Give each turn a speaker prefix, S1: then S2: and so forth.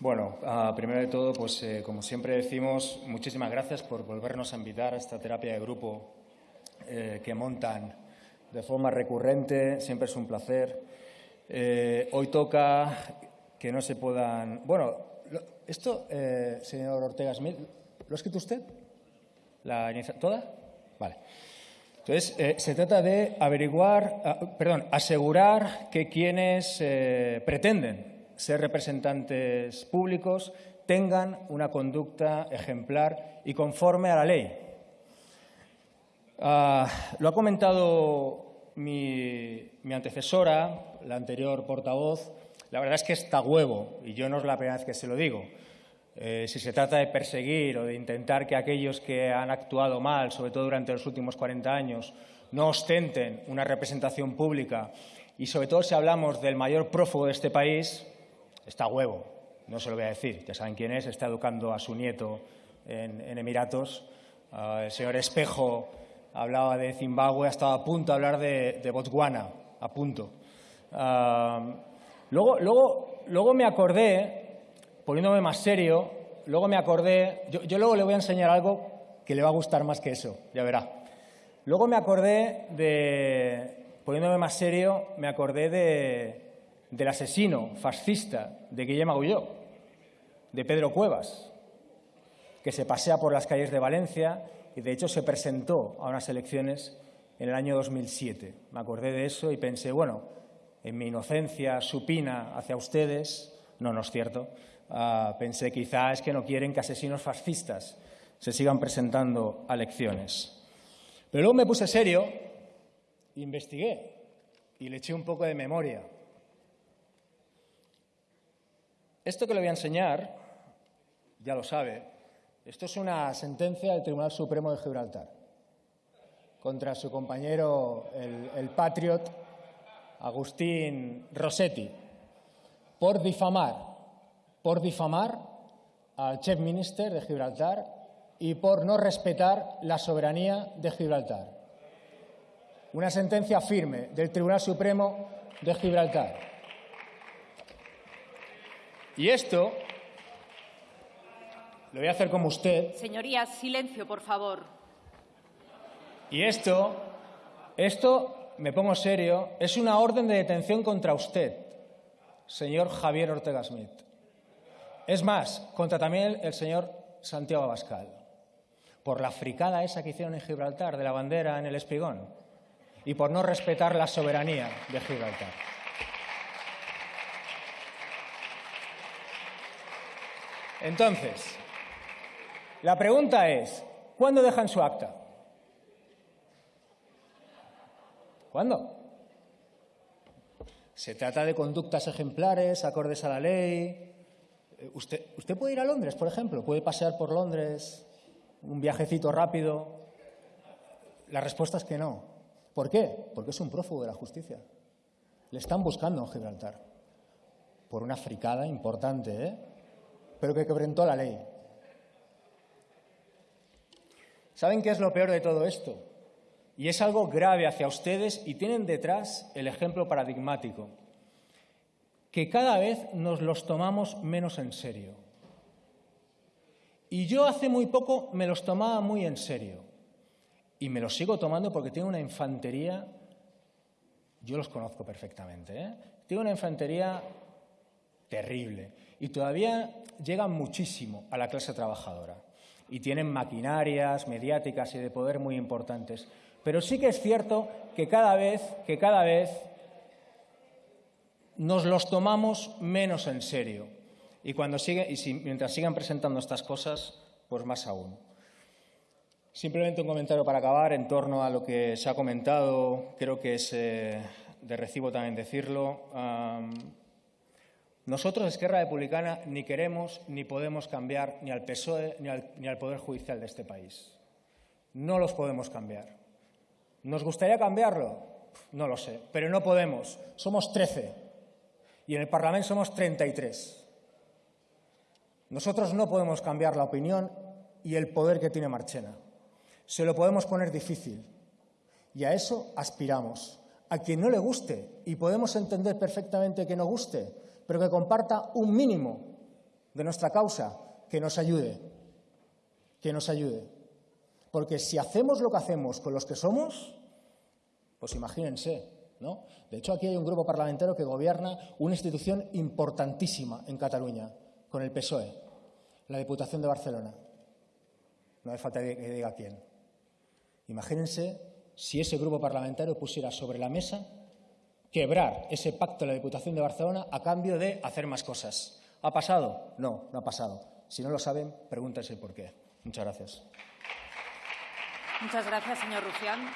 S1: Bueno, uh, primero de todo, pues eh, como siempre decimos, muchísimas gracias por volvernos a invitar a esta terapia de grupo eh, que montan de forma recurrente. Siempre es un placer. Eh, hoy toca que no se puedan. Bueno, esto, eh, señor Ortega Smith, ¿lo ha escrito usted? ¿La ¿Toda? Vale. Entonces, se trata de averiguar, uh, perdón, asegurar que quienes eh, pretenden ser representantes públicos tengan una conducta ejemplar y conforme a la ley. Uh, lo ha comentado mi, mi, antecesora, la anterior portavoz. La verdad es que está huevo, y yo no es la primera vez que se lo digo. Eh, si se trata de perseguir o de intentar que aquellos que han actuado mal, sobre todo durante los últimos 40 años, no ostenten una representación pública y sobre todo si hablamos del mayor prófugo de este país, está huevo, no se lo voy a decir, ya saben quién es, está educando a su nieto en, Emiratos. Uh, el señor Espejo hablaba de Zimbabue, ha estado a punto de hablar de, Botswana, a punto. Uh, luego, luego, luego me acordé, poniéndome más serio, luego me acordé, yo, yo luego le voy a enseñar algo que le va a gustar más que eso, ya verá. Luego me acordé de, poniéndome más serio, me acordé de, del asesino fascista de Guillem Agulló, de Pedro Cuevas, que se pasea por las calles de Valencia y de hecho se presentó a unas elecciones en el año 2007. Me acordé de eso y pensé, bueno, en mi inocencia supina hacia ustedes, no, no es cierto, uh, pensé quizá es que no quieren que asesinos fascistas se sigan presentando a elecciones. Pero luego me puse serio, investigué y le eché un poco de memoria Esto que le voy a enseñar, ya lo sabe, esto es una sentencia del Tribunal Supremo de Gibraltar contra su compañero, el, patriot Agustín Rossetti, por difamar, por difamar al chef minister de Gibraltar y por no respetar la soberanía de Gibraltar. Una sentencia firme del Tribunal Supremo de Gibraltar. Y esto lo voy a hacer como usted.
S2: Señorías, silencio, por favor.
S1: Y esto, esto, me pongo serio, es una orden de detención contra usted, señor Javier Ortega Smith. Es más, contra también el señor Santiago Abascal, por la fricada esa que hicieron en Gibraltar de la bandera en el espigón y por no respetar la soberanía de Gibraltar. Entonces, la pregunta es, ¿cuándo dejan su acta? ¿Cuándo? Se trata de conductas ejemplares, acordes a la ley. Usted, usted puede ir a Londres, por ejemplo, puede pasear por Londres, un viajecito rápido. La respuesta es que no. ¿Por qué? Porque es un prófugo de la justicia. Le están buscando en Gibraltar. Por una fricada importante, ¿eh? Pero que quebrantó la ley. ¿Saben qué es lo peor de todo esto? Y es algo grave hacia ustedes y tienen detrás el ejemplo paradigmático, que cada vez nos los tomamos menos en serio. Y yo hace muy poco me los tomaba muy en serio. Y me los sigo tomando porque tiene una infantería, yo los conozco perfectamente, ¿eh? tiene una infantería terrible. Y todavía llegan muchísimo a la clase trabajadora. Y tienen maquinarias mediáticas y de poder muy importantes. Pero sí que es cierto que cada vez, que cada vez nos los tomamos menos en serio. Y, cuando sigue, y si, mientras sigan presentando estas cosas, pues más aún. Simplemente un comentario para acabar en torno a lo que se ha comentado. Creo que es eh, de recibo también decirlo. Nosotros, Esquerra Republicana, ni queremos ni podemos cambiar ni al PSOE ni al, ni al, Poder Judicial de este país. No los podemos cambiar. ¿Nos gustaría cambiarlo? No lo sé, pero no podemos. Somos 13 y en el Parlamento somos 33. Nosotros no podemos cambiar la opinión y el poder que tiene Marchena. Se lo podemos poner difícil y a eso aspiramos. A quien no le guste, y podemos entender perfectamente que no guste, pero que comparta un mínimo de nuestra causa, que nos ayude, que nos ayude. Porque si hacemos lo que hacemos con los que somos, pues imagínense, ¿no? De hecho, aquí hay un grupo parlamentario que gobierna una institución importantísima en Cataluña, con el PSOE, la Diputación de Barcelona. No hace falta que diga quién. Imagínense si ese grupo parlamentario pusiera sobre la mesa quebrar ese pacto de la Diputación de Barcelona a cambio de hacer más cosas. ¿Ha pasado? No, no ha pasado. Si no lo saben, pregúntense por qué. Muchas gracias.
S2: Muchas gracias, señor Rufián.